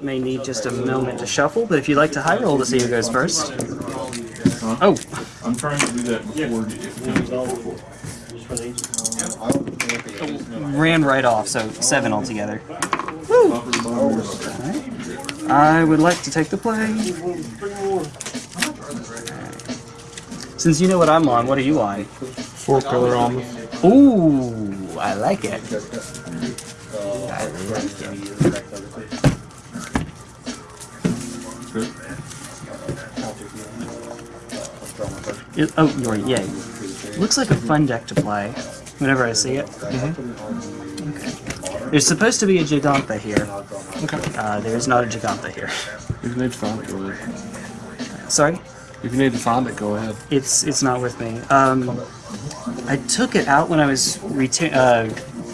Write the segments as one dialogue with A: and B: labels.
A: may need just a moment to shuffle, but if you'd like to high roll to see who goes first. Oh,
B: I'm trying to do that before it
A: ran right off, so seven altogether. Woo! I would like to take the play. Since you know what I'm on, what are you on?
B: Four color Omnath.
A: Ooh, I like it. I like it.
B: Good.
A: It- oh, you're yay. Looks like a fun deck to play. Whenever I see it. Okay. There's supposed to be a Giganta here.
B: Okay.
A: Uh, there's not a Giganta here.
B: If you need to find it, go ahead.
A: Sorry,
B: If you need to find it, go ahead.
A: it's it's not with me. Um, I took it out when I was uh,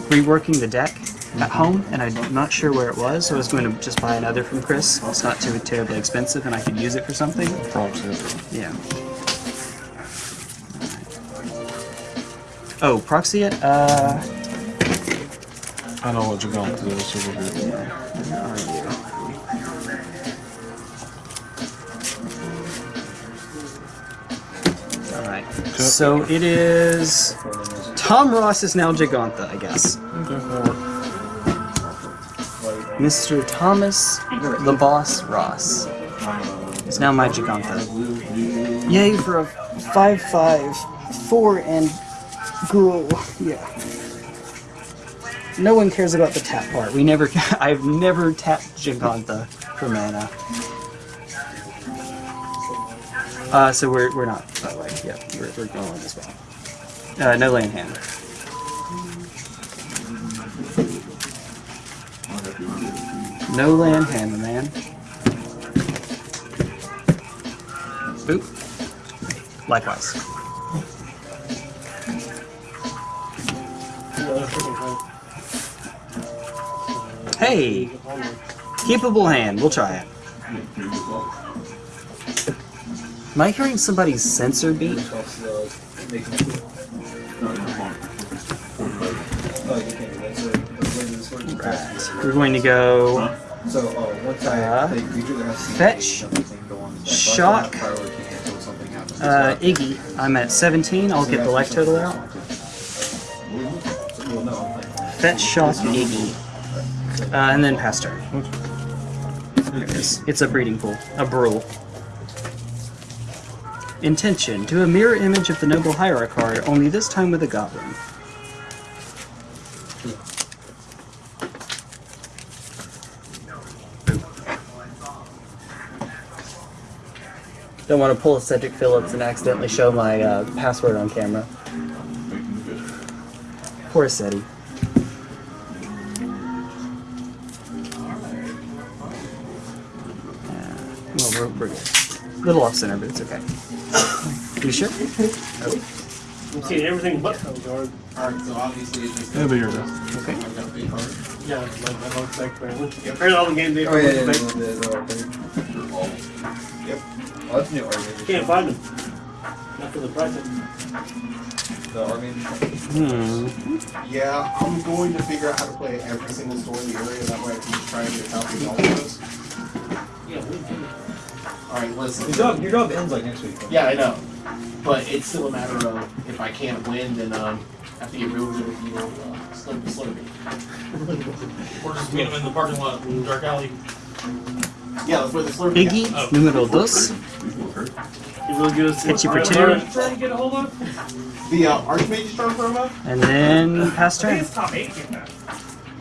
A: reworking the deck at home, and I'm not sure where it was. So I was going to just buy another from Chris. It's not too terribly expensive, and I could use it for something.
B: It.
A: Yeah. Oh, proxy it? Uh,
B: I know what you're going to do, so we're good.
A: where are you? Alright. So it is. Tom Ross is now Gigantha, I guess.
B: Okay.
A: Mr. Thomas the Boss Ross is now my Gigantha. Yay for a 5 5 4 and gruel. Yeah. No one cares about the tap part. We never. I've never tapped Gigantha for mana. Uh, so we're, we're not, by the way. We're, we're going as well. Uh, no land hand. No land hand, man. Boop. Likewise. Hey! Keepable hand. We'll try it. Am I hearing somebody's sensor beat? Right. We're going to go
C: So, uh, once I
A: Uh,
C: play creature, has
A: fetch,
C: something going. If I
A: shock,
C: find a priority until something happens.
A: uh, Iggy. I'm at 17. I'll get the life total out. Fetch, shock, Iggy. Uh, and then pass turn. There it is. It's a breeding pool. A brule. Intention. Do a mirror image of the Noble Hierarch card, only this time with a goblin. Don't want to pull a Cedric Phillips and accidentally show my uh, password on camera. Poor Seti. Well, we're, we're good. Little off center, but it's okay. You sure?
D: I'm seeing everything but Hellguard.
C: Alright, so obviously it's just.
B: It'll be here, though.
A: Okay.
C: I've got a big card.
D: Yeah, like my dog's back apparently. Apparently all the games they
C: Oh, yeah, yeah,
D: back.
C: yeah, the, the, the, Yep. That's new Army.
D: Can't find them. Not for the price.
C: The Army.
A: Hmm.
E: Yeah, I'm going to figure out how to play every single store in the area. That way I can just try and get copies all of those.
D: Yeah, we do.
E: Alright, listen.
C: Your job, your job ends like next week.
E: Yeah, I know. But it's still a matter of if I can't win, then um, I have to get real good with you know, uh, slurp the slurpy.
F: or just meet him in the parking lot dark alley.
E: Yeah, that's where the slurpy
A: Iggy,
D: yeah. oh. número 2.
A: It'll get for two.
E: The uh, Archmage Storm promo?
A: And then pass turn.
D: top 8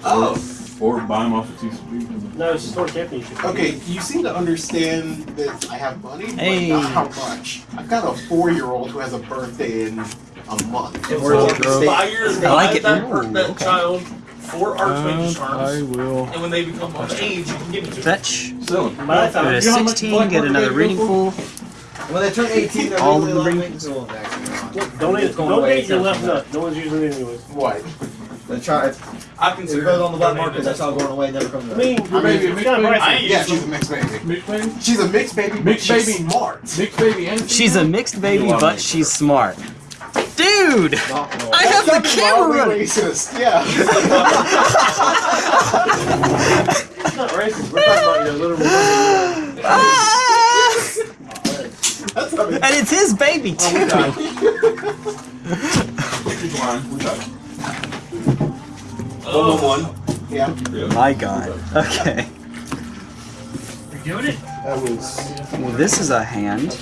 E: Oh.
B: Or buy them off of TCG.
D: No, it's just World Championship.
E: Okay, you seem to understand that I have money,
A: hey.
E: but not how much. I've got a four-year-old who has a birthday in a month. If
C: we're
F: five years
A: I like it.
F: that,
A: Ooh,
F: that
A: okay.
F: child for uh,
B: Archmage
F: Charms, I
B: will.
F: and when they become of age, you can give it to them.
A: Fetch.
D: So,
A: Go to 16, get another
D: Breeding
A: Pool.
C: When they turn 18, they're
A: All
C: really
A: of the
C: allowed to
A: ring-
C: make gold, actually.
D: Donate,
C: It's going away,
D: donate your left nut. No one's using it anyways.
E: What?
C: The try,
F: I
C: if
F: consider
C: it goes on the black market, that's all going away, never comes back.
D: mean,
E: Your baby, mixed baby?
F: I
E: Yeah, she's a mixed baby.
B: Mixed baby?
E: She's a mixed baby, but
B: Mixed
E: she's
B: baby.
E: smart.
B: Mixed baby and
A: She's a mixed baby, but she's smart. Dude! Dude! I have the camera running!
C: racist. Yeah.
D: It's not racist. We're talking about your little woman.
A: Ah!
C: That's not
A: And it's his baby too.
C: one one one. Yeah.
A: My God. Okay.
D: You're doing it?
C: That was.
A: Well, this is a hand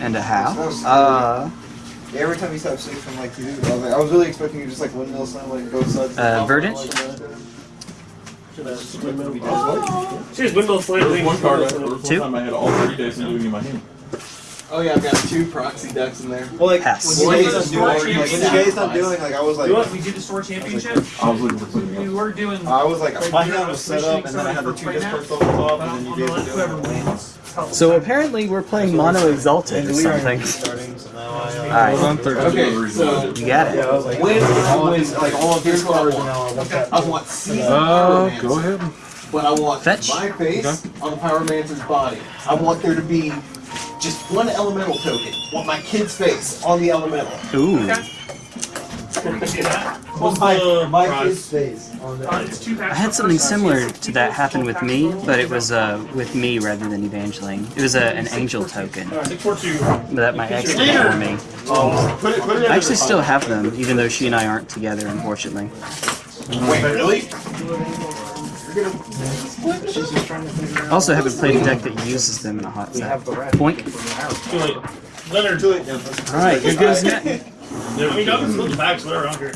A: and a half. Uh,
C: Yeah, every time you stop six, I'm like, dude. I was, like, I was really expecting you to just like windmill slam, like go sides.
A: Uh, verdant?
D: She has windmill slam.
B: One card. I, there was one
A: Two?
B: time I had all three days of doing in my hand.
E: Oh yeah, I've got two proxy decks in there.
C: Well, like
A: Pass.
C: when you
F: Well,
C: guys
F: you
C: doing,
F: are
C: like, when you
F: doing
C: guys not doing, like I was like,
F: You know what? We did the store championship.
B: I was looking for something
F: We were doing.
C: I was like,
F: Like,
C: my
F: you're
C: hand was set up, and then I had the two
F: right now?
C: discards on top, and then you
F: on
C: gave
F: the
C: it
F: whoever wins.
A: so apparently we're playing Mono Exalted or something.
C: Starting, so I. Uh,
A: Alright.
B: On.
E: Okay,
B: Another reason why I
E: so-
B: didn't.
A: You got
C: I
A: it.
C: was like,
E: When I
C: all
E: win,
C: these, like all of these
E: what I
C: cards, and
E: want.
C: now I want.
E: I want season
B: Uh, go ahead.
E: But I want
A: Fetch.
E: my face on the Power Mantis body. I want there to be just one elemental token. I want my kid's face on the elemental.
A: Ooh.
F: What's the
C: my
F: prize?
C: kid's face on
F: Uh,
C: the.
F: it's
A: I had something similar to that happen with me, but it was uh, with me rather than Evangeline. It was a, an angel token
F: Six four two.
A: that my ex did for me.
C: Put it, put it
A: I actually still have them, even though she and I aren't together, unfortunately.
E: Wait, really?
A: I also haven't played a deck that uses them in a hot set. Boink.
F: Too late. Leonard.
C: Too late. Yeah, that's-
A: Alright, here goes net.
F: I mean, y'all can split the bags, whatever. I don't care.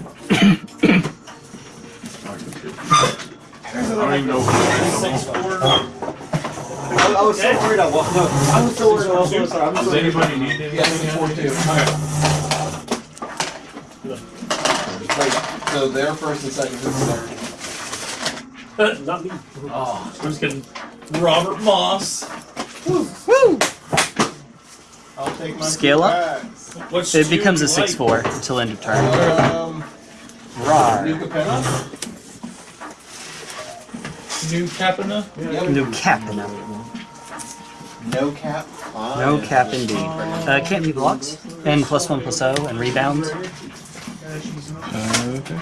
B: I don't even know. if
F: Six
B: it's
F: four.
C: I, I was so worried. I was, no, I was so worried. I was so sorry. I'm
B: Does
C: so
B: anybody need anything?
E: Yeah, six four two. Wait, so they're first and second, who's third?
F: Not me.
E: Oh,
F: I'm just kidding. Robert Moss.
A: Woo! woo.
C: I'll take my
A: Scale up?
C: bags.
F: What's
A: It becomes a
F: like?
A: 6-4 until end of turn.
E: um,
A: Rar.
E: New Capenna?
F: New Capenna.
E: Yep.
A: No cap in.
E: No cap.
A: No cap indeed. Uh, can't be blocked. And plus 1 plus 0 and rebound.
B: Uh, okay.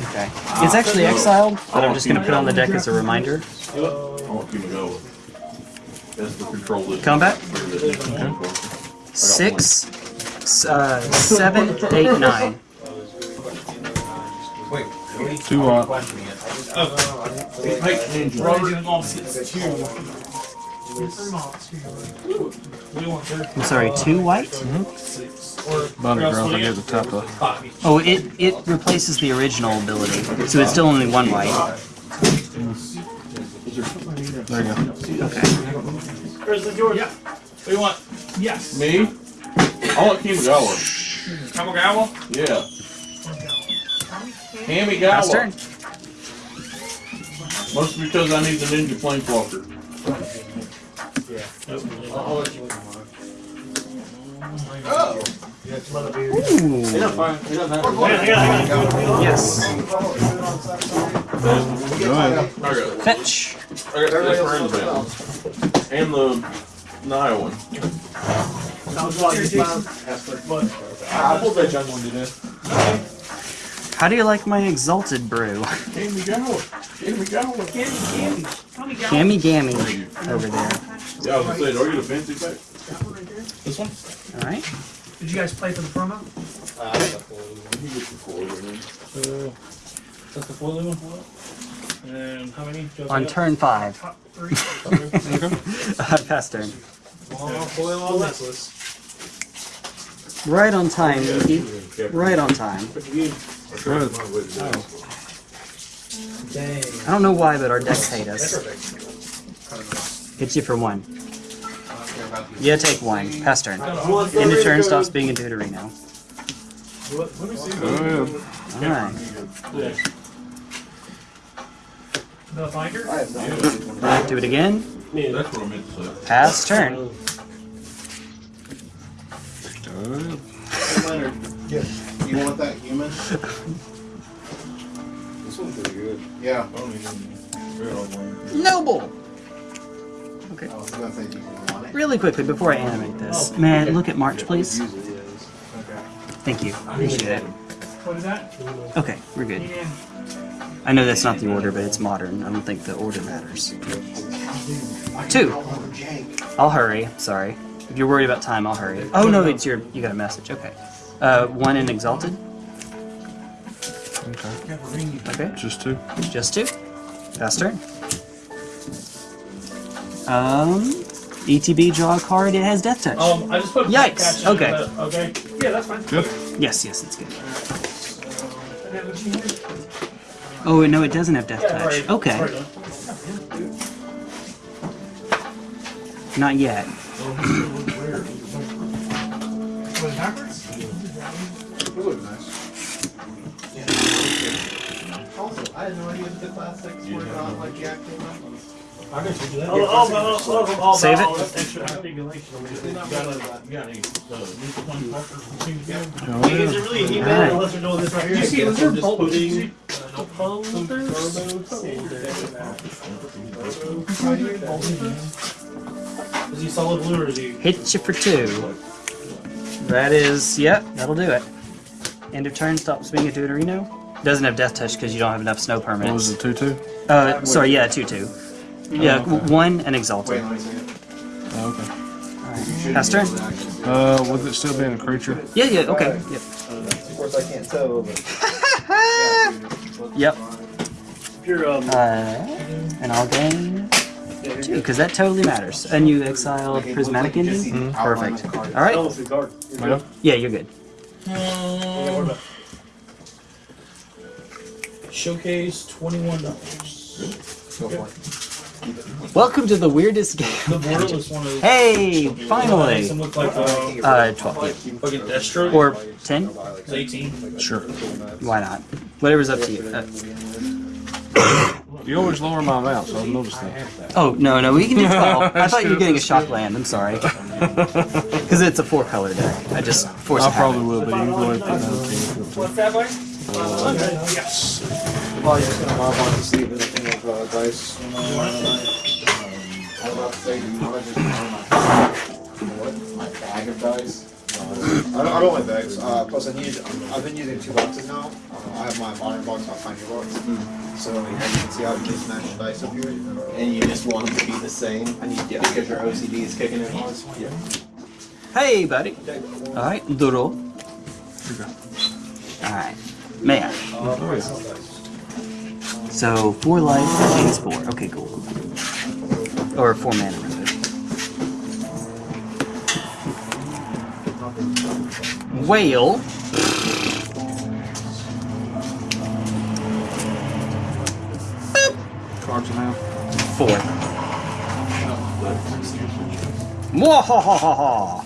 A: Okay. It's actually exiled, but I'm just going to put on the deck as a reminder.
B: I want Kamigawa. That's the control list.
A: Combat?
B: Okay.
A: Six, s- uh, seven, eight, nine.
B: Two on.
F: Robert
A: I'm sorry, two white?
F: Or
B: Bottom
F: or else
B: ground, I
F: do you
B: gave the top left.
A: Oh, it, it replaces the original ability, so it's still only one white.
B: There you go. Okay.
F: Where's the George? Yeah. What do you want? Yes.
B: Me? I want Kamigawa.
F: Kamigawa?
B: Yeah. Hammy
A: Pass turn.
B: Mostly because I need the ninja planeswalker.
A: Ooh.
F: Yeah, I got it, I got it.
A: Yes.
B: Go ahead. I got,
A: Fetch.
B: I got this. And the Nile one.
C: I pulled that young one today.
A: How do you like my exalted brew?
B: Hammy Gawa. Hammy Gawa.
A: Gammy Gammy over there.
B: Yeah, I was gonna say, do I get a fancy pack?
F: This one?
A: Alright.
G: Did you guys play for the promo?
B: He gets the four, doesn't he?
F: So, that's the foiling one. And how many? Just
A: On
F: got?
A: turn five.
G: Top three.
A: Uh, Pass turn.
C: Foil on necklace.
A: Right on time, Yuki. Right on time.
B: Go ahead.
A: I don't know why, but our decks hate us. Hits you for one. Yeah, take one. Pass turn. End of turn stops being a Deuterino.
B: Go ahead.
A: Alright.
G: The binder?
A: Do it again. Pass turn.
C: Leonard, you want that human? This one's pretty good. Yeah.
A: Noble! Okay.
C: I was gonna say, do you want it?
A: Really quickly, before I animate this. Man, look at March, please.
C: Okay.
A: Thank you. I appreciate it.
G: What is that?
A: Okay, we're good.
G: Yeah.
A: I know that's not the order, but it's modern. I don't think the order matters. Two. I'll hurry. Sorry. If you're worried about time, I'll hurry. Oh no, it's your. You got a message. Okay. Uh, one in exalted.
H: Okay.
A: Okay.
H: Just two.
A: Just two. Pass turn. Um, ETB draw a card. It has death touch.
F: Um, I just put a
A: Yikes,
F: catch in
A: okay.
F: it, but- okay.
G: Yeah, that's fine.
H: Good.
A: Yes, yes, it's good.
G: And then what you need?
A: Oh no, it doesn't have death
F: Yeah,
A: touch.
F: right,
A: Okay,
F: right
A: not yet.
C: It would be nice. Also, I had no idea that the classics were not like the actual ones.
F: All, all, all, all of them, all
A: Save
F: all
A: it.
F: extra articulation.
C: They really that.
F: You got any, uh, one markers from things again?
H: Oh,
F: Is it really he
A: Alright.
F: unless we're doing this right here?
G: You see, was there
F: Just
G: bolt-
F: putting,
G: did you
F: uh, no folders? Is he solid blue or is he?
A: Hit you for two. That is, yep, that'll do it. End of turn. Stop swinging at Deuterino. Doesn't have death touch because you don't have enough snow
H: What was
A: permanents.
H: it, two two?
A: Uh, sorry, yeah, two two. Yeah,
H: Oh, okay.
A: one and exalted.
C: Wait, let me see it.
H: Oh, okay.
A: Pass turn.
H: Uh, with it still being a creature?
A: Yeah, yeah, okay. Yep.
C: Of course, I can't tell, but.
A: Yep.
F: Pure, um,
A: Uh, and I'll gain two because that totally matters. And you exile prismatic ending. Perfect. All right.
F: almost a card.
H: Yeah.
A: Yeah, you're good.
F: Yeah, what about? Showcase twenty-one dollars.
C: Go for.
A: Welcome to the weirdest
F: The
A: game.
F: borderless one is.
A: Hey, finally.
F: Look like uh,
A: Uh, twelve
F: fucking Destro.
A: or ten.
F: Eighteen.
H: Sure.
A: Why not? Whatever's up to you. Uh,
H: You always lower my amount, so I've noticed that.
A: oh no, no, we can do twelve. I thought you were getting a shock land. I'm sorry. Because it's a four color deck. I just forced
H: I
A: it.
H: probably will, but you can go ahead and put down ten.
G: What's that way?
F: Yes.
C: Well, I was just gonna mop on to see if anything of uh, dice. Um, I was about to say, do you want to just borrow my, what, my bag of dice? I don't, I don't like bags. Uh, plus, I need. I've been using two boxes now. Uh, I have my modern box, my pioneer box. So as you can see, how have these matched dice up here.
I: And you just want them to be the same
C: I need yeah.
I: because your OCD is kicking in.
C: Yeah.
A: Hey, buddy. All right, Duro. All right, man. So four life gains four. Okay, cool. cool, cool. Or four mana. Whale.
H: Cards in hand.
A: Four. Mwahahaha.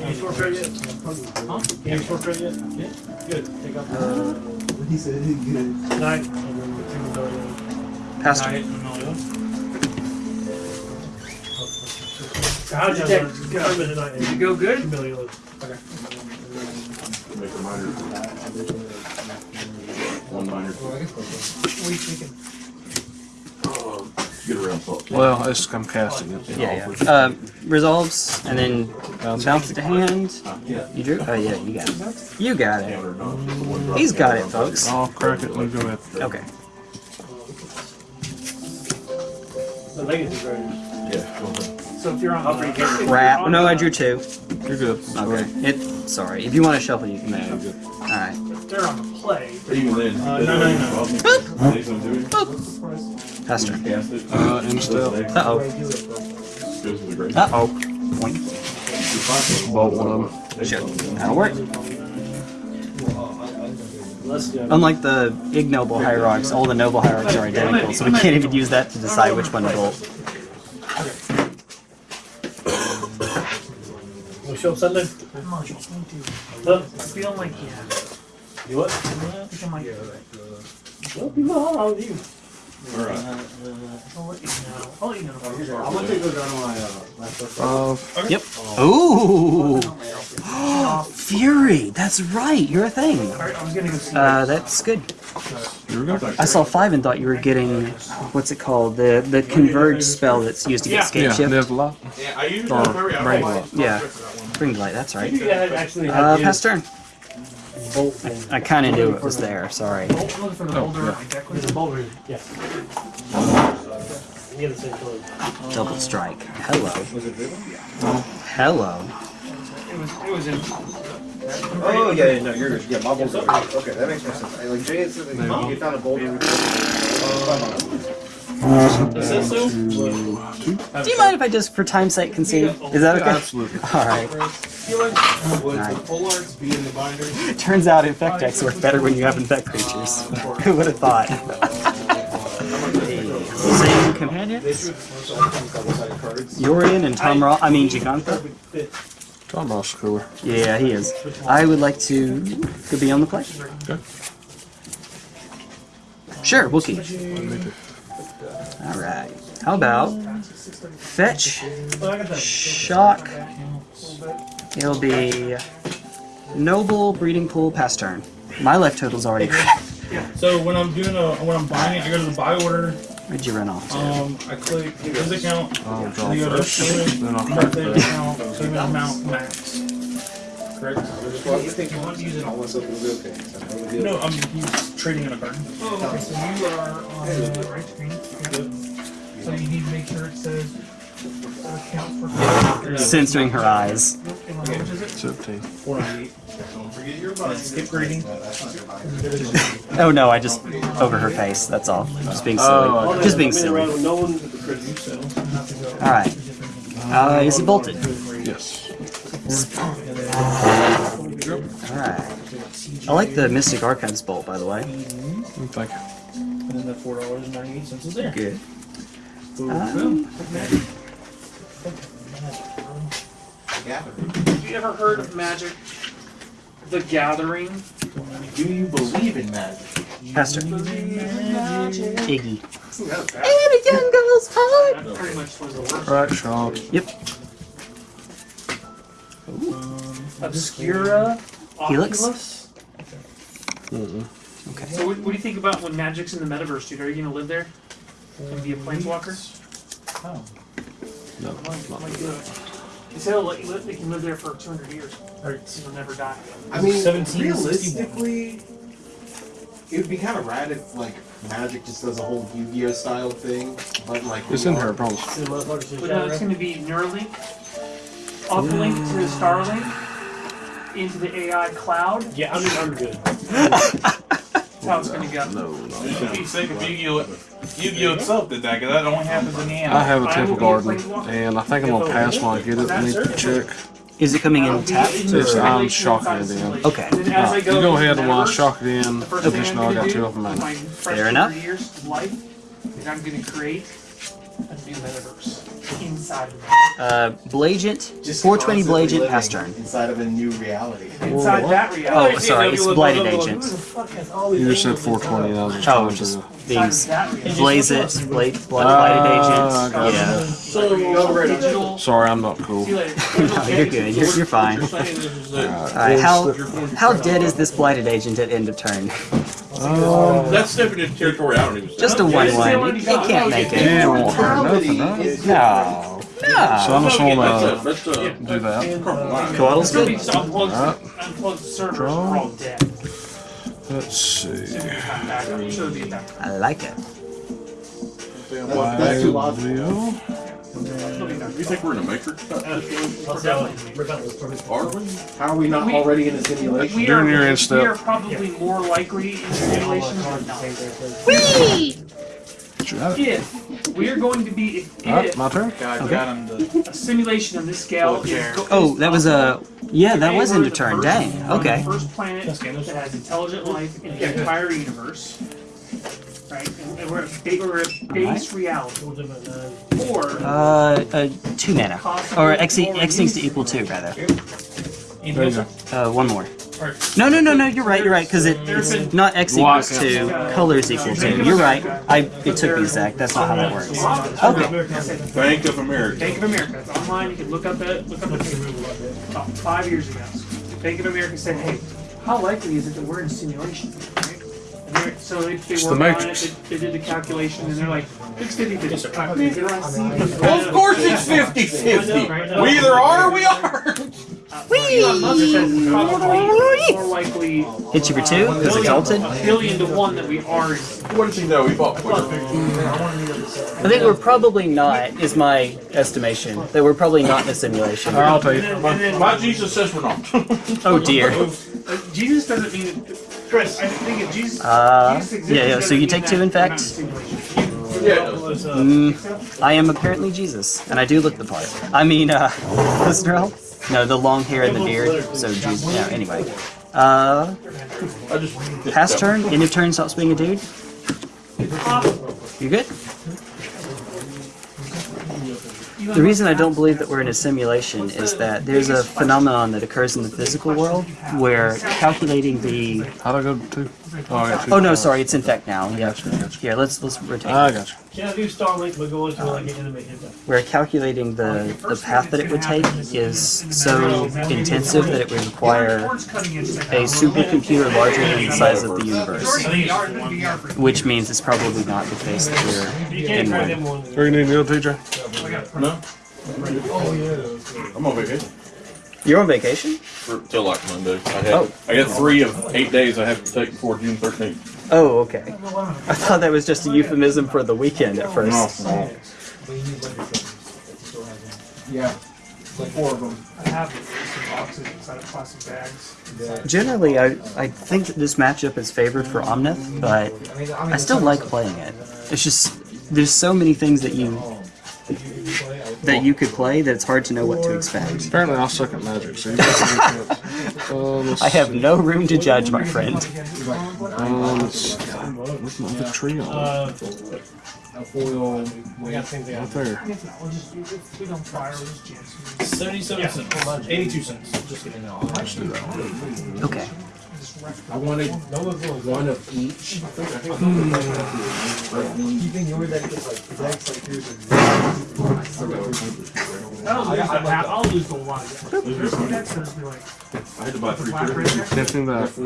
F: Any score card yet? Huh? Any score yet? Yeah. Good. Take out the.
C: He said good.
F: Nine.
A: Pastor.
F: How'd you take?
G: Did you go good?
F: Million.
B: Make a minor. One minor.
G: What are you thinking?
B: Get around top.
H: Well, it's, I'm casting it.
A: Yeah, yeah. Um, resolves and then
H: Bounce.
A: bounce it to hand. You drew? Oh yeah, you got it. You got it. He's got it, folks.
H: I'll crack it and go ahead.
A: Okay.
F: The legacy card.
B: Yeah, go ahead.
G: So if you're on the
A: Crap. No, I drew two.
H: You're good.
A: Okay. It. Sorry. If you want to shuffle, you can.
H: Nah, you're good.
A: All right.
G: if they're on the play,
B: Even then.
F: Uh, no, no, no.
B: Say something to it.
A: Pass turn.
B: Cast it.
H: Uh.
A: Uh oh.
B: Goes to the grave.
A: Uh oh. Point.
H: Bolt one of them.
A: Shit. That'll work.
F: Let's do it.
A: Unlike the ignoble hierarchs, all the noble hierarchs are identical, so we can't even use that to decide which one to bolt.
F: Show up Sunday.
G: I'm not sure. Me too.
F: Huh?
G: I feel like yeah.
F: You what?
G: I think I might.
F: Well, people, how are you?
B: Alright.
G: I'll let you know. I'll let you know.
C: I'm gonna take those out of my uh, my first.
H: Uh,
A: Yep. Ooh. Fury. That's right. You're a thing.
G: Alright, I was gonna go see.
A: Uh, that's good. I saw five and thought you were getting what's it called? The the converge spell that's used to get
F: Yeah.
A: escape
H: Yeah,
A: shift.
H: there's a lot.
B: Yeah, I usually
H: Or
B: don't hurry. I
H: brain
B: don't
H: rot.
B: like-
A: Yeah.
B: that.
A: Bring light. That's right.
F: You actually
A: Uh,
F: his
A: pass turn.
F: Bolt thing.
A: I kind of knew it was there. Sorry.
G: I'm looking for the oh, boulder on my deck.
F: There's a bolt right Yes. You get the same color.
A: Double strike. Hello.
C: Was it driven?
A: Hello.
G: It was, it was in.
C: Oh, yeah, yeah, no, you're good. Yeah, my bolts are Okay, that makes more sense. I- Like Jay had said, that you found a bolt.
B: Is that so?
A: Uh, Do you mind if I just, for time's sake, concede? Is that okay?
H: Absolutely.
A: All right.
I: Would
A: Nice.
I: the pole arts be in the binder?
A: It turns out infect decks work better when you have infect creatures. Who would have thought? Same companions? Yorion and Tom Raw. I mean Giganta.
H: Tom Ross cooler.
A: Yeah, he is. I would like to to be on the play.
H: Okay.
A: Sure, Wookie.
H: Me too.
A: All right. How about fetch,
F: Well, I got that.
A: shock? It'll be noble breeding pool pass turn. My life total's already.
J: So when I'm doing a when I'm buying it, I go to the buy order.
A: Where'd you run off to?
J: Um, I click his account.
H: I'll draw
J: Then you go to
H: first.
J: payment,
H: Then I'll crack
J: monthly
H: that.
J: account, payment amount max. Correct.
C: Well, you think you want to use it all myself, it'll be okay. That's no big deal.
J: No, I'm he's trading in a garden.
G: Oh, okay, so you are on the right screen. Yeah. So you need to make sure it says account for.
A: Censoring her eyes.
G: And what language is it?
H: 17.
J: Four ninety eight. Skip grading.
A: Oh no, I just over her face. That's all. Just being silly.
H: Oh,
A: just being silly.
F: no.
A: All right. Uh, is it bolted?
H: Yes.
A: All right. I like the Mystic Archives bolt, by the way.
H: Thank you.
J: And then the four dollars and ninety eight cents is there.
A: Good.
J: Boom.
A: Um,
G: Have you ever heard of Magic the Gathering?
E: Do you believe in magic?
A: Pastor. Iggy.
G: That pretty much was the worst.
H: Alright, Sean.
A: Yep.
G: Obscura.
A: Helix?
G: Oculus?
H: Mm-mm.
A: Okay.
G: So what, what do you think about when Magic's in the metaverse, dude? Are you gonna live there? And be a planeswalker? Oh.
H: No, not
G: Like, uh, They say they'll let you they can live there for 200 years. You'll never die.
E: I mean,
J: 1761.
E: realistically, it would be kind of rad if like Magic just does a whole Yu-Gi-Oh style thing, but like
H: It's
E: we
H: in
E: are-
H: here, I promise.
F: See the motherfuckers in
G: But no, it's gonna be Neuralink, uplink to the Starlink, into the AI cloud.
F: Yeah, I'm, I'm good.
G: That's how it's gonna go.
H: No, no.
K: It'd be sick if Yu-Gi-Oh! Yu-Gi-Oh! itself did that, 'cause that only happens in the
H: end.
K: I
H: have a Temple
G: will be a
H: Garden, and I think I'm gonna pass when I get it. I need to check.
A: Is it coming in tapped?
H: It's, I'm shocking it in.
A: Okay.
G: And then as I
H: You
G: go
H: go ahead and while I shock it in,
G: The first thing I'm
H: additional, I
G: gonna
H: got two of them in.
A: Fair enough.
G: 200 years of life is I'm gonna create a new metaverse inside of it.
A: Uh, Blagent.
E: just
A: 420 Blagent
E: living
A: pass turn.
E: inside of a new reality.
G: Inside that
A: Oh, sorry. It's Blighted Agent.
F: the fuck has all these
H: You just said
F: angles
H: 420, and I was just
A: Oh,
H: trying
A: just
H: to.
A: being
G: Inside of that reality.
A: blaze it, blade, blood
H: Ah,
A: blighted agent. Yeah.
G: So.
H: Sorry, I'm not cool.
G: You later.
A: No, you're good. You're, you're fine.
K: You're saying this is a-
A: All right. How how dead is this blighted agent at end of turn? Oh.
B: That's stepping into territory I don't even.
A: Just a one one. It, it can't make it.
H: Yeah, it won't hurt nothing, huh?
A: No.
H: So I'm just gonna
B: That's a, uh, that's a,
H: do that.
A: Uh, Coddle's
G: It's
A: good.
G: unplugged,
H: Alright.
G: Uh, unplugged servers are all dead.
H: Let's see.
G: Not backup. It should be a backup.
A: I like it.
E: That's, that's too logical.
H: Video.
G: It'll be done.
B: you think we're in a matrix?
G: We're definitely-
F: Rip out those perfect-
B: Are we?
E: How are we not
G: We-
E: already in a simulation?
G: We
H: Doing
G: are,
H: your end
G: we are probably more likely in simulations than not.
H: Should have it.
G: If we are going to be, if,
H: Alright,
G: if
H: my turn.
K: God got him to
G: a simulation on this scale is go-
A: Oh, that was a. Yeah, that
G: Today
A: was
G: we're
A: end
G: the
A: of turn.
G: first-
A: Dang.
G: we're
A: Okay.
G: The first planet that has intelligent life in the entire universe. Right? And, and we're at ba- we're at base reality. Or
A: Uh, uh, two mana. Or X, X needs to equal two, rather.
H: There you go.
A: Uh, one more. No, no, no, no. You're right. You're right. Because it, it's not X equals two. Colors equal two. You're right. I. It took me, Zach. That's not how that works. Okay.
B: Bank of America.
G: Bank of America. It's online. You can look up it. Look up it. About five years ago, Bank of America said, "Hey, how likely is it that we're in a simulation?" Right? And they're- so they, they
H: the
G: worked on it. They, they did the calculation, and they're like, "It's 50 50
K: Of course it's 50 50. We either are or we aren't.
G: Elon Musk it's more likely
A: Hit you for two because exalted.
G: a billion to one that we are.
B: What does he know? He bought Twitter.
A: I think we're probably not, is my estimation, that we're probably not in a simulation.
H: I'll tell you.
B: My, my Jesus says we're not.
A: Oh dear.
G: Uh, Jesus doesn't mean. Chris, I think if Jesus.
A: Uh,
G: Jesus exists,
A: yeah, yeah, so you take two, in
G: that we're not
A: fact?
B: yeah.
A: Mm, I am apparently Jesus, and I do look the part. I mean, uh, listener help? No, the long hair and the beard. So, Jesus. Yeah, anyway. Uh,
B: I
A: pass turn, end of turn, stops being a dude. You good? The reason I don't believe that we're in a simulation is that there's a phenomenon that occurs in the physical world where calculating the.
H: How'd I go to? Oh, I got two.
A: Oh no, sorry, it's in fact now. Yeah.
H: Gotcha, gotcha.
A: Here, let's let's rotate.
H: I got you.
F: Can't do Starlink, but go into like an enemy hit them.
A: where calculating the, the path that it would take is so intensive that it would require
G: Towards cutting edge
A: a supercomputer larger than the size of the universe.
G: VR, VR for
A: Which means it's probably not the case that we're
F: You can't
A: in
F: try
A: one.
F: them one.
H: Where you need to go, TJ?
B: no. I'm on vacation
A: You're on vacation?
B: for, till like Monday. I had
A: Oh.
B: I got three of eight days I have to take before June 13th.
A: Oh, okay. I thought that was just a euphemism for the weekend at first.
B: no.
C: Yeah. Like four of them.
G: I have some boxes inside of plastic bags.
A: Generally, I, I think that this matchup is favored for Omnath, but I still like playing it. It's just, there's so many things that you that you could play that it's hard to know what to expect.
H: Apparently, I'll suck at magic, so you got a good chance. Uh,
A: I have no room to judge, my friend.
H: Uh, let's where's my other trio?
F: Uh,
C: A foil.
F: we got the same thing.
H: Right there.
G: We'll just, we don't fire, we'll just jam some.
J: Seventy-seven cents. Eighty-two cents. Just kidding.
A: Okay.
C: I wanted one of each. Keeping yours that gets like decks like yours.
G: I'll lose the half, I'll lose the one. There's two decks that'll be like,
B: I had to buy three
G: black red
B: pairs.
G: deck.
H: Can't do that.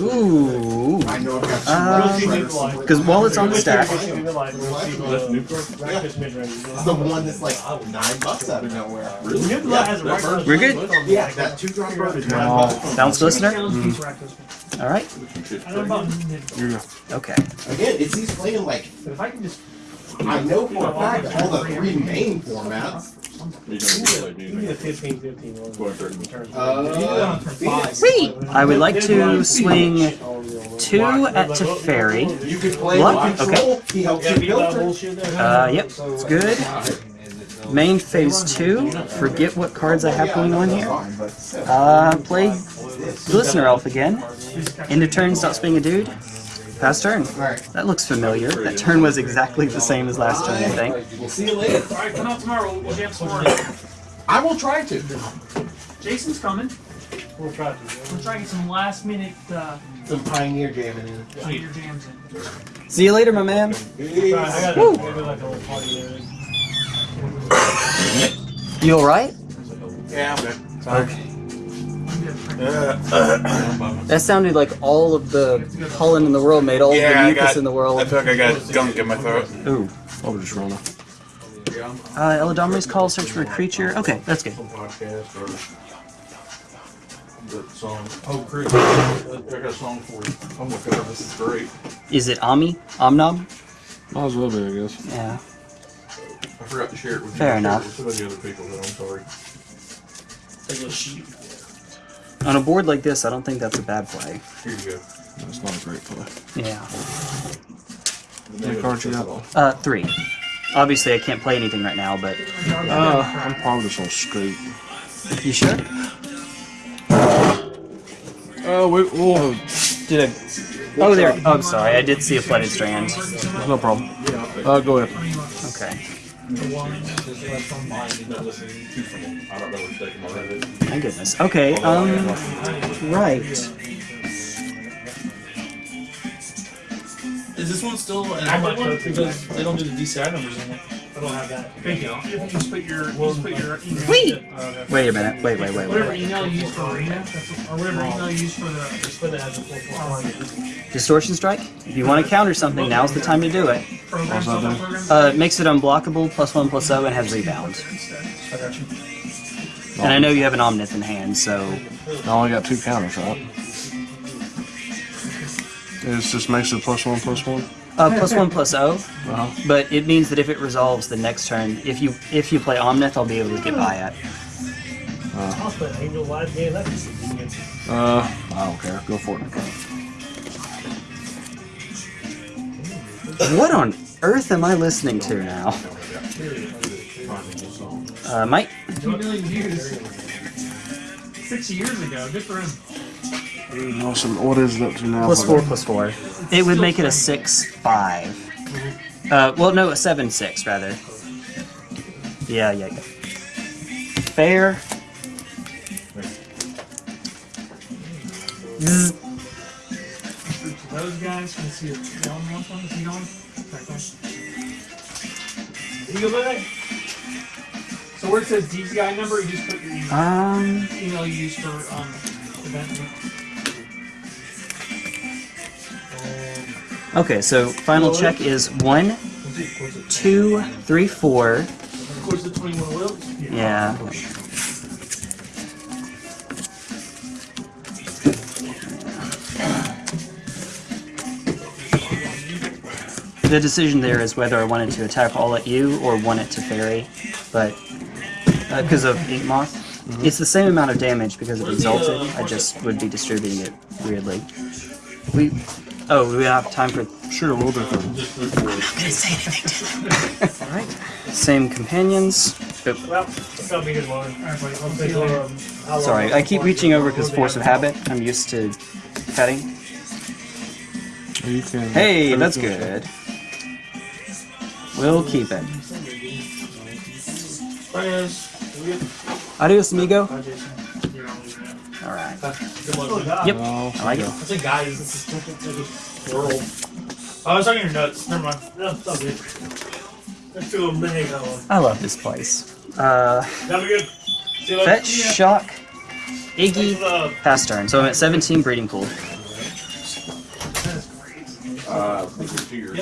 A: Ooh.
C: I know I've got two.
A: Uh,
F: We'll see mid line.
A: Because while it's on the stack,
F: We'll see mid line. We'll see
B: That's new card.
F: breakfast mid range.
C: It's the one that's like nine bucks out of nowhere.
F: Mid line has a.
A: We're good?
C: Yeah, that two drop bird is nine bucks.
A: Bounce listener?
G: Challenge piece rack this one.
A: All right.
G: I know about mid,
H: Here you go.
A: Okay.
C: Again, it's he's playing like
G: but if I can just.
C: I know for a fact all the three main formats.
B: You don't
F: You need a 15 15 one.
B: Go ahead, Turn.
C: Uh,
A: Sweet. I would like to swing two at Teferi.
C: You can play
A: What?
C: control. He helps you
F: beat that
C: filter.
F: bullshit there.
A: Uh, yep. It's good. Main phase two. Forget what cards I have going on here. Uh, play Glistener Elf again. End of turn, stops being a dude. Pass turn. That looks familiar. That turn was exactly the same as last turn, I think.
C: We'll see you later.
G: Alright, come out tomorrow, we'll jam some more.
C: I will try to.
G: Jason's coming.
F: We'll try to.
G: We'll try to get some last minute, uh,
C: Some pioneer jamming in.
G: your jams in.
A: See you later, my man.
F: I got
A: Woo.
F: maybe like a little party there.
A: You alright?
B: Yeah, I'm good.
A: Okay. That sounded like all of the pollen in the world made all
K: Yeah,
A: the mucus
K: got-
A: in the world.
K: I
A: world.
K: feel like I got gunk in my throat.
A: Ooh.
H: I'll just run it.
A: Uh, Eladamri's call, search for a creature. Okay, that's good.
B: Podcast or that song. Oh, Chris, I got a song for you. Oh my god, this is great.
A: Is it Ami? Omnom?
H: Might as well be, I guess.
A: Yeah.
B: I forgot to share it with you.
A: Fair
B: I shared it
A: enough.
B: With so many other people that I'm sorry.
F: Like a sheep.
A: On a board like this, I don't think that's a bad play.
B: Here you go.
H: That's not a great play.
A: Yeah.
B: The
H: Any cards you got?
A: Uh, three. Obviously, I can't play anything right now, but
H: Uh, I'm probably just on straight.
A: you sure?
H: Uh, we, we'll.
A: Did I? Oh, there. Oh, I'm sorry. I did see a flooded strand.
H: No problem. Uh, go ahead.
A: Okay.
B: No, this is too small. I don't know what's taking my head.
A: My goodness. Okay. Um. Right.
J: Is this one still an
F: I might
J: active one? Because they don't do the DCI numbers in it.
F: I don't have that.
G: Thank you. You just put your, just put your email.
A: Wait.
F: Uh,
A: Wait a minute. Wait. Wait. Wait.
G: Whatever
A: Wait.
G: email you use for Arena, or whatever email you use for the.
F: Just put it as a full full
A: Distortion strike. If you want to counter something, now's the time to do it.
G: program, software program.
A: Uh, makes it unblockable, plus one, plus zero, and has rebound.
F: I got you.
A: And I know you have an Omnath in hand, so
H: I only got two counters, right? It just makes it plus one, plus one.
A: Uh, plus one plus O.
H: Uh-huh.
A: But it means that if it resolves the next turn, if you if you play Omnath, I'll be able to get by it.
F: I'll play Angel Wide game. That's just convenient.
H: Uh, I don't care. Go for it.
A: What on earth am I listening to now? Uh, Mike,
G: Two million. Six years ago. Good for him.
H: Awesome. What is it up to now?
A: plus four plus four. It would make it a six five. Uh, well, no, a seven six rather. Yeah, yeah, yeah. Fair. Zzz.
G: Those guys, can see if Dylan wants one? Is he going? Okay. You go back. So where it says DCI number, you just put your email,
A: Um,
G: email you use for um event.
A: Okay, so final check is one, two, three, four.
E: Of course, the 21 wheels.
A: Yeah. The decision there is whether I wanted to attack all at you or one it Teferi, but uh, because of Ink Moth, mm-hmm. it's the same amount of damage because it exalted. I just would be distributing it weirdly. We oh, do we have time for
H: Sure, we'll do that.
A: Alright. Same companions. Oop,
F: Well, that'll be his one. Alright, buddy. I'll take, um, how long-
A: Sorry, I keep reaching over because force of habit. I'm used to cutting.
H: You can.
A: Hey, that's good. We'll keep it. Adios, amigo.
F: Leaving it.
A: Alright.
E: Good luck.
A: Yep.
H: No,
A: I like it.
E: I said guys. This is world. Oh, I was talking your nuts. Never mind.
F: No, it's all good. Let's big.
A: I love this place. Uh,
F: That'll good. See you
A: fetch, shock, Iggy, pass turn. So I'm at 17 breeding pool.
B: Uh, I think it's tears.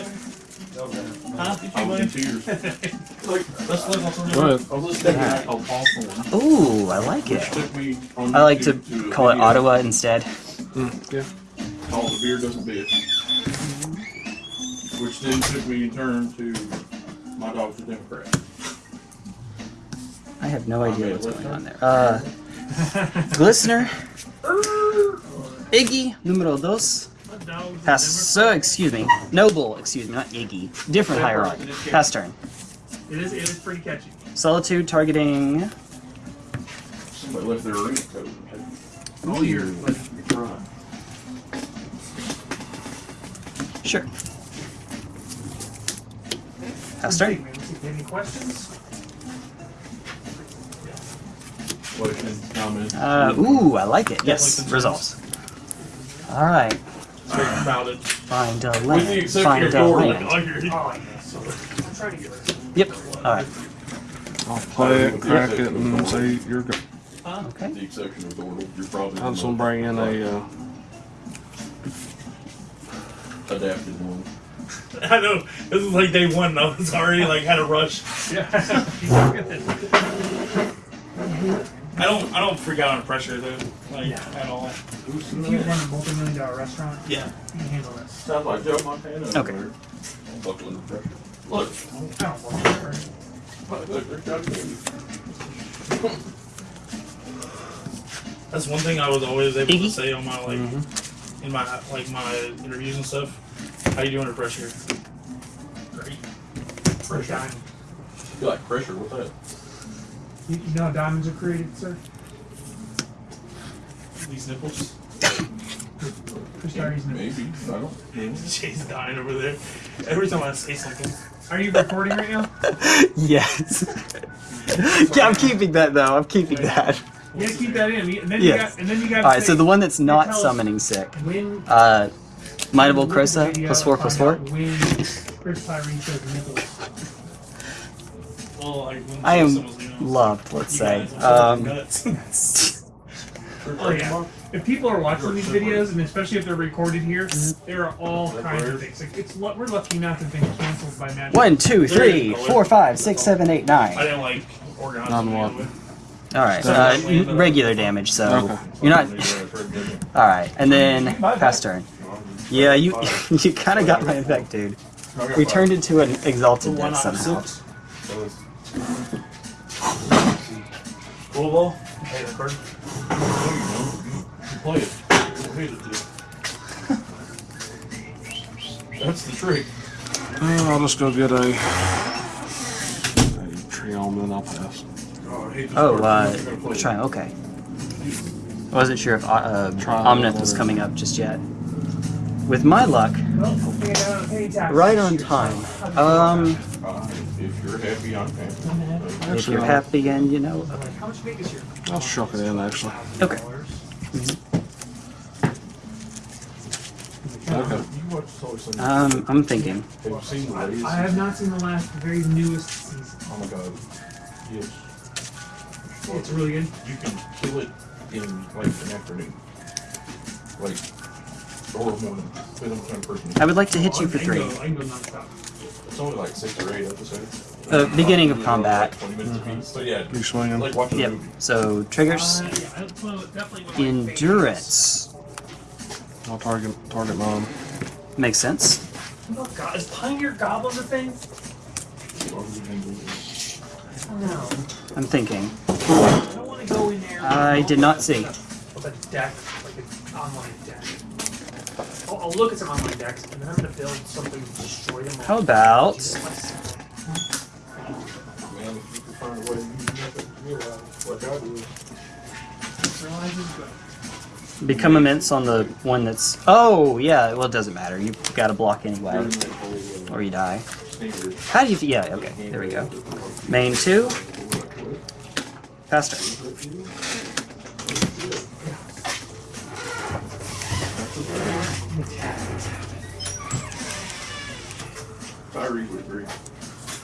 E: Huh?
B: I was in tears.
E: Let's look on some
H: Go.
B: I was listening to that Hawthorne,
A: Ooh, I like it.
B: took me on
A: I like to
B: YouTube
A: call it Ottawa instead.
B: Called The Beer Doesn't Bitch. Which then took me in turn to My Dog's a Democrat.
A: I have no idea what's going on there. Uh, Glistener, Iggy, numero dos. Pass, so, excuse me. Noble, excuse me, not Iggy. Different hierarchy. Pass turn.
G: It is. It is pretty catchy.
A: Solitude targeting.
B: Somebody left their arena code.
G: All year. Like,
B: Right.
A: Sure. Pass
G: Hey,
A: turn.
G: man, Any questions?
B: Questions, comments?
A: Uh, ooh, I like it. Yes, resolves. Alright.
E: Speak about it.
A: Find a
E: With the
A: land.
E: exception
A: Find
E: of
A: a
E: your
A: land.
G: Oh, yeah. So I'm trying to get rid of it.
A: Yep. Alright.
H: I'll play it, crack it, and say you're good.
A: Okay.
B: The exception of Dordle, you're probably.
H: I'm just gonna bring in a. Uh,
B: Adapted one.
E: I know. This is like day one. I was already like had a rush. I don't. I don't freak out under pressure though. Like at all.
G: If you run a multi-million dollar restaurant,
E: Yeah.
G: you can handle this.
B: Sounds like Joe Montana.
A: Okay.
B: there. I'm buckling the pressure.
E: Look.
G: I don't want that.
B: Look, they're shouting at.
E: That's one thing I was always able
A: Iggy?
E: to mm-hmm. say on my like mm-hmm. in my like my interviews and stuff. How you do under pressure? Great.
G: First diamond.
B: You like pressure, what's that?
G: You, you know how diamonds are created, sir?
E: These nipples.
G: First diamonds.
B: Maybe, I don't know.
E: Jay's dying over there. Every time I say something.
G: Are you recording right now?
A: yes. yeah, I'm keeping that though. I'm keeping that.
G: You gotta keep that in. And then you
A: Yes.
G: got. And then you got.
A: Alright, so the one that's not summoning sick.
G: When.
A: Uh, Mightable
G: look at Krosa,
A: plus four,
G: and
A: plus
G: find
A: four.
G: out When Chris Tyree says nipples.
E: Well, like
A: I am
E: I'm
A: loved, let's
E: you
A: say. Um.
G: Oh yeah. If people are watching these videos, and especially if they're recorded here, there are all kinds of things. Like it's we're lucky not to have been canceled by Magic.
A: one, two, three, four, five, six, seven, eight,
E: I
A: nine.
E: didn't like organize
H: None
E: them.
A: All right, uh, regular damage. So
H: Okay.
A: you're not. All right, and then pass turn. Yeah, you you kind of got my effect, dude. We turned into an exalted deck somehow.
F: Cool ball? Hey, that card.
B: Play it. We'll hit it to That's the trick.
H: Uh, I'll just go get a, a Triome and I'll pass.
B: Oh, I hate this
A: Oh,
B: card.
A: uh,
B: I'm not gonna play it.
A: try. Okay. I wasn't sure if uh, uh, Omnath was coming up just yet. With my luck,
G: Well, hopefully I got a penny tax.
A: right on time. Um,
B: If you're happy, I'm happy.
A: if you're happy and you know, okay.
G: How much big is your?
H: I'll shuck it in actually.
A: Okay.
H: Okay.
B: You watch Solar
A: Um, I'm thinking.
B: Have you seen the ladies?
G: I have not seen the last very newest season.
B: Oh my god. Yes.
G: It's really good.
B: You can kill it in like an afternoon. Like, or morning. Depending on what kind of person.
A: I would like to hit you for
G: I can
A: three.
G: Go- I can go nonstop.
B: It's only like six or eight episodes.
A: Uh, beginning of
B: Like
A: combat.
B: 20 minutes apiece. So yeah,
H: You swinging?
B: like watching
A: Yep.
B: movie.
A: So triggers,
G: Uh, yeah, that's one of- definitely one of my favorites.
A: endurance
H: I'll target target mom.
A: makes sense.
G: Oh god, is Pioneer Goblins a thing? No.
A: I'm thinking.
G: I don't want to go in there.
A: I did not see.
G: With a deck, like an online deck. I'll, I'll look at some online decks, and then I'm gonna build something to destroy them.
A: How about
B: Man, if you can find a way to use nothing, realize like I do.
G: Realize it's good.
A: become immense on the one that's? Oh yeah. Well, it doesn't matter. You got to block anyway, or you die. How do you? Yeah. Okay. There we go. Main two. Faster.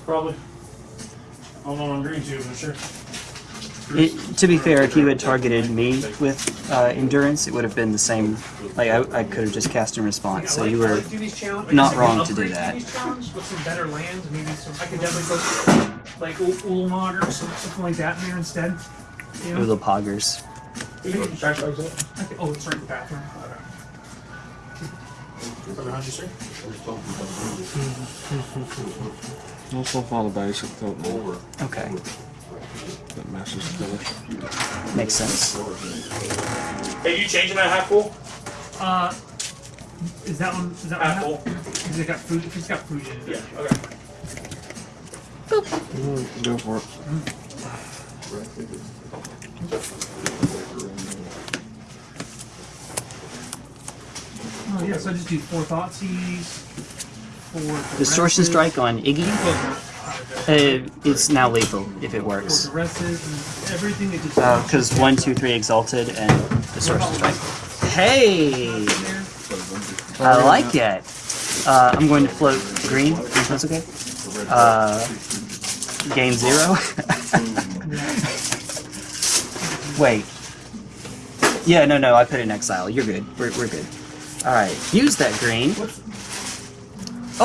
F: Probably. I'm not on green tube, I'm sure.
A: It, to be fair, if you had targeted me with uh, endurance, it would have been the same. Like I, I could have just cast in response. So you were
G: like do these challenge-
A: not wrong to do that.
G: these with some better lands, maybe some. I could definitely put like Ul- Ulamog or something like that in there instead. You know?
A: little poggers.
G: I could- oh, it's right in the bathroom.
F: Behind you, sir.
H: Also follow basic don't know
A: Okay,
H: that messes together.
A: makes sense.
F: Hey, you changing that half full?
G: Uh, is that one? Is that
F: Half
G: one?
F: full?
G: Because it got food. It's got food in it.
F: Yeah, okay.
H: Mm, Go for it.
G: Oh yeah. So I just do four Thoughtseize,
A: Distortion strike on Iggy. Uh, it's now lethal if it works.
G: caresses and everything that just.
A: Because one, two, three exalted and distortion strike. Hey, I like it. Uh, I'm going to float green. If that's okay. Uh, gain zero. Wait. Yeah, no, no. I put in exile. You're good. We're, we're good. All right. Use that green.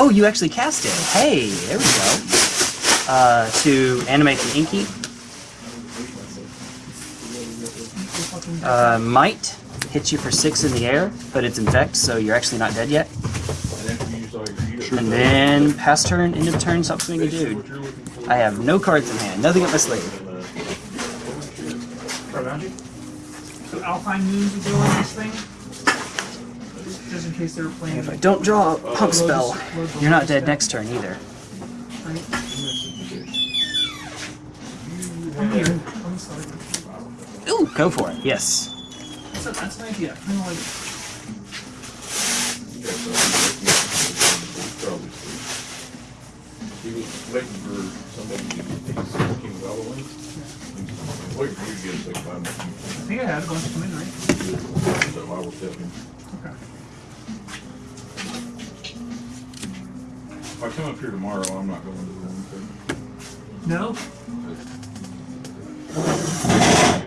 A: Oh, you actually cast it. Hey, there we go. Uh, to animate the inky. Uh, might hit you for six in the air, but it's infect, so you're actually not dead yet.
B: And
A: then pass turn, end of turn, stop swinging, dude. I have no cards in hand, nothing up my sleeve.
G: So Alpine Moons go on this thing. Just in case they were playing.
A: If I don't draw a pump spell, you're not dead next turn either.
G: I'm here. I'm sorry.
A: Ooh, go for it. Yes.
G: That's, a, that's an idea. Kind of like.
B: you got something, probably sleep. He was waiting for somebody to take King of Halloween. Waiting for you to get a six five.
G: I think I had a bunch come in, right?
B: So I will tell him.
G: Okay.
B: If I come up here tomorrow, I'm not going to the one thing.
G: No?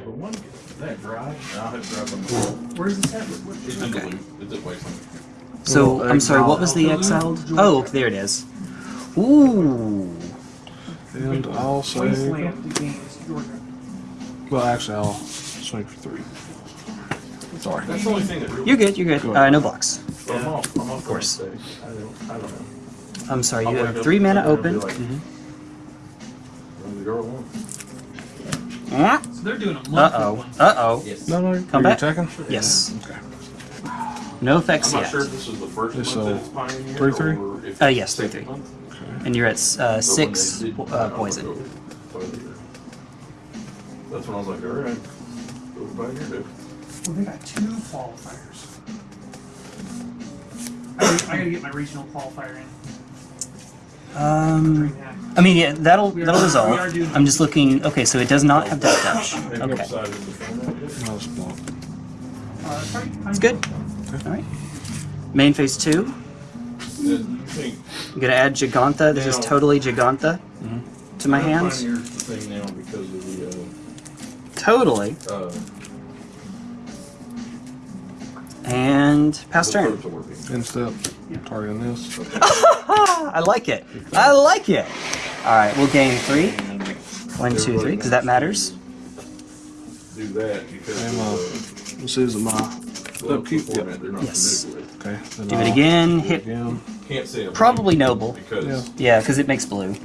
B: But one, that dry, I'll have to drive on the wall.
G: Where's this at? What,
B: It's in
A: Okay.
B: Duluth. It's at Wasteland.
A: So, I'm sorry, what was the exiled? Oh, there it is. Ooh.
H: And I'll say
G: Wasteland Games, Georgia.
H: Well, actually, I'll swing for three. Sorry.
B: That's the only thing that really.
A: You're good. You're good.
H: Go
A: Uh, no blocks.
B: I'm off. I'm off. Of
A: course.
B: I don't. I don't know.
A: I'm sorry.
B: I'll
A: You have three mana open.
B: like-
A: Mhm.
B: The.
A: Uh
G: So they're doing a monthly
A: oh. Uh oh.
E: Yes.
H: No, no,
A: Come back.
H: you attacking?
A: Yes.
H: Okay.
A: No
B: I'm
A: effects
B: not
A: yet.
B: sure if this is the first
H: This,
B: month
H: uh,
B: that it's pioneered
H: three, three?
B: or if
A: Uh,
B: it's
A: yes,
B: the
A: three,
B: second
A: three.
B: month.
A: And you're at uh,
B: But when
A: six
B: did
A: po-
B: that,
A: uh,
B: I was
A: poison.
B: like, Pioneer. That's when I was like, all right, go to Pioneer, dude.
G: Well, they got two qualifiers. I gotta, I gotta get my regional qualifier in.
A: Um. I mean, yeah, that'll that'll resolve. I'm just looking. Okay, so it does not have death touch. Okay,
H: it's.
A: Good. All right. Main phase two. I'm gonna add Gigantha. This is totally Gigantha to my hands. Totally. And pass turn.
B: probes are working.
H: Instep. Targeting this.
A: I like it. I like it. All right, we'll gain three. One, two, three, because that matters.
B: do that because
H: And, uh, of
B: the
H: This is my
B: well,
H: upkeep.
B: the not
A: Yes.
H: Okay. then
A: Do it
H: I'll
A: again.
H: do it
A: Hit.
B: Can't say
A: Probably noble.
B: because
H: Yeah.
A: Yeah, because it makes blue.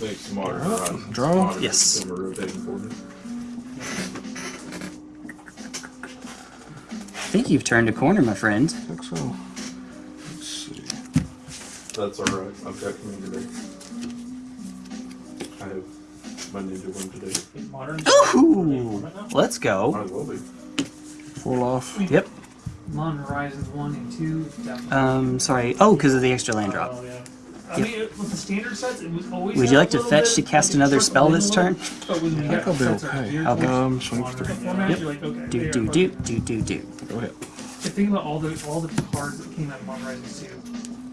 B: makes modern
H: draw.
B: modern
A: Yes.
B: system are rotating forward.
A: I think you've turned a corner, my friend.
H: I think so. Let's see.
B: That's all right. I've got commander today. I have my ninja one today.
G: Modern.
A: Ooh, let's go.
B: as well be.
H: Full off.
A: Yep.
G: Modern Horizons 1 and 2, definitely.
A: Um, sorry. Oh, because of the extra land drop.
G: Oh, yeah. I mean, it- with the standard sets, it was always.
A: Would you like to fetch
G: bit-
A: to cast another spell this
G: a
A: turn?
G: But when you
H: I think I'll be
G: sets that are
H: okay.
A: Okay.
H: Um, swing for three.
A: Yep.
G: like, okay,
A: Do do do do do do.
H: Go ahead.
G: The thing about all the all the cards that came out of Modern Horizons 2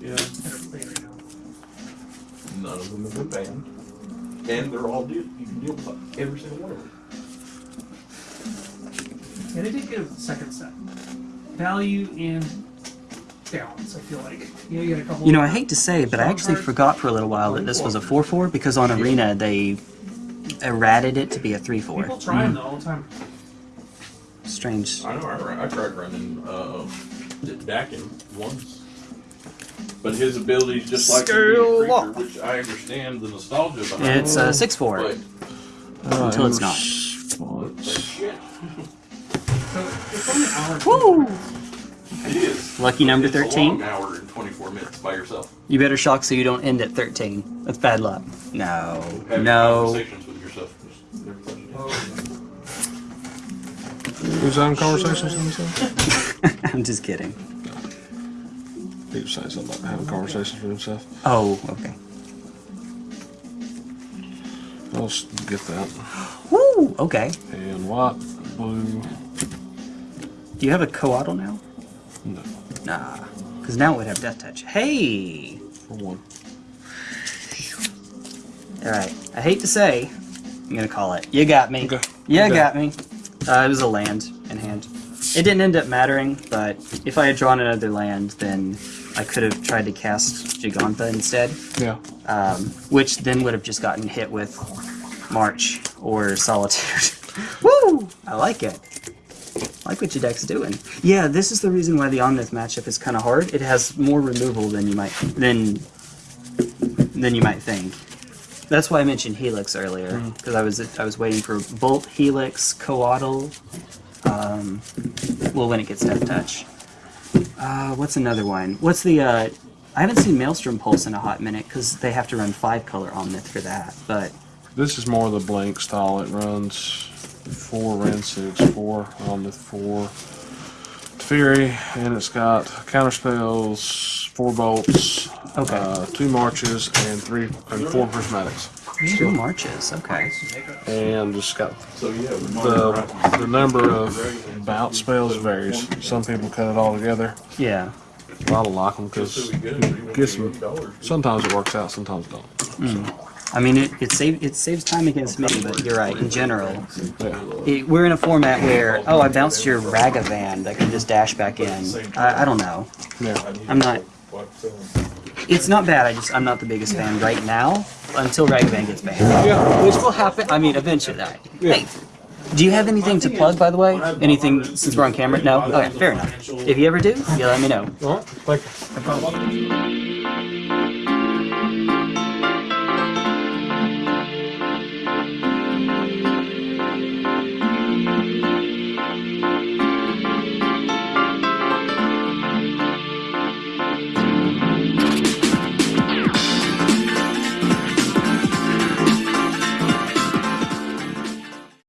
B: Yeah.
G: that are played right now.
B: None of them have been banned. And they're all deal you can deal with every single one of them.
G: And they did get a second set. Value and balance, I feel like. You know, you got a couple
A: You know, I hate to say, but I actually
G: cards.
A: forgot for a little while that this was a 4-4 because on Arena they errated it to be a 3-4.
G: try them all the time.
A: Strange.
B: I know. I, I tried running uh, Dakkon once, but his abilities just like to be a
A: Scale
B: creature,
A: up.
B: which I understand the nostalgia behind.
A: It's uh, 6-4.
B: but
H: Uh,
A: Until it's not.
H: was- well,
B: but
H: it's-
B: shit,
G: So it's only an hour.
A: Woo!
B: it is.
A: Lucky number
B: It's a
A: 13.
B: long hour and 24 minutes by yourself.
A: You better shock so you don't end at 13. That's bad luck. No.
B: Having
A: No.
B: conversations with yourself. is never fun.
H: Who's having conversations with himself?
A: I'm just kidding.
H: He saying something about having conversations with himself.
A: Oh, okay.
H: I'll get that.
A: Woo! Okay.
H: And white, blue.
A: Do you have a coatl now?
H: No,
A: Nah. Because now it would have death touch. Hey!
H: for one.
A: Alright. I hate to say, I'm gonna call it. You got me.
H: Okay.
A: You
H: Okay.
A: got me. Uh, it was a land in hand. It didn't end up mattering, but if I had drawn another land, then I could have tried to cast Giganta instead,
H: Yeah.
A: um, which then would have just gotten hit with March or Solitude. Woo! I like it. I like what your deck's doing. Yeah, this is the reason why the Omnath matchup is kind of hard. It has more removal than you might than than you might think. That's why I mentioned Helix earlier because I was I was waiting for Bolt, Helix, Coatl. Um, well, when it gets Death Touch. Uh, what's another one? What's the? Uh, I haven't seen Maelstrom Pulse in a hot minute because they have to run five color Omnath for that. But
H: This is more of the blank style. It runs four six, four on the four Fury, and it's got counter spells, four bolts,
A: Okay.
H: uh, two marches, and three and four prismatics.
A: Two marches. Okay.
H: And just got
B: So yeah, the,
H: the the number of bout spells varies. Some people cut it all together.
A: Yeah.
H: A lot of like them because
B: get it. You
H: get some. Sometimes it works out, sometimes it don't. Mm.
A: I mean, it it, save, it saves time against me, but you're right. In general,
H: Yeah.
A: it, we're in a format where oh, I bounced your Ragavan that can just dash back in. I, I don't know.
H: Yeah.
A: I'm not. It's not bad. I just I'm not the biggest fan right now until Ragavan gets banned.
H: Yeah.
A: Which will happen. I mean, eventually.
H: Yeah.
A: Hey, Do you have anything to plug, by the way? Anything since we're on camera? No. Okay, fair enough. If you ever do, you let me know.
F: Thank you.